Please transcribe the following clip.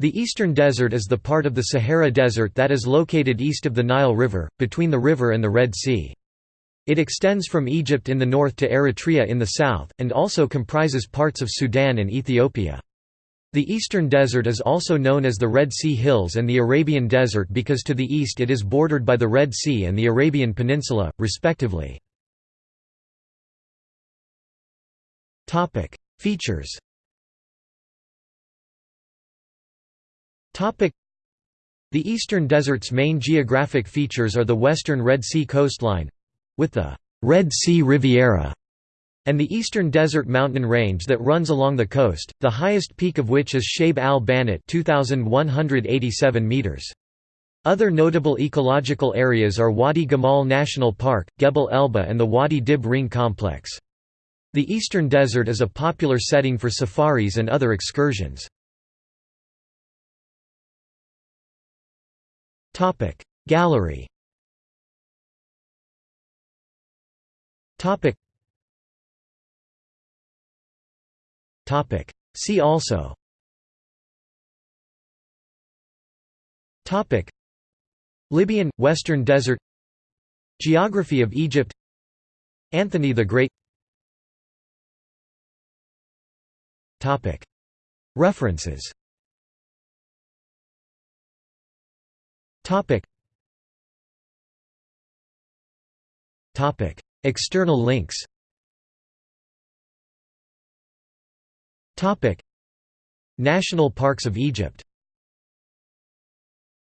The Eastern Desert is the part of the Sahara Desert that is located east of the Nile River, between the river and the Red Sea. It extends from Egypt in the north to Eritrea in the south, and also comprises parts of Sudan and Ethiopia. The Eastern Desert is also known as the Red Sea Hills and the Arabian Desert because to the east it is bordered by the Red Sea and the Arabian Peninsula, respectively. Features The Eastern Desert's main geographic features are the western Red Sea coastline—with the «Red Sea Riviera» and the Eastern Desert mountain range that runs along the coast, the highest peak of which is Shaib al-Banat 2,187 meters. Other notable ecological areas are Wadi Gamal National Park, Gebel Elba and the Wadi Dib Ring Complex. The Eastern Desert is a popular setting for safaris and other excursions. Gallery. See also. Topic. Libyan Western Desert. Geography of Egypt. Anthony the Great. Topic. References Topic. Topic. External links Topic. National Parks of Egypt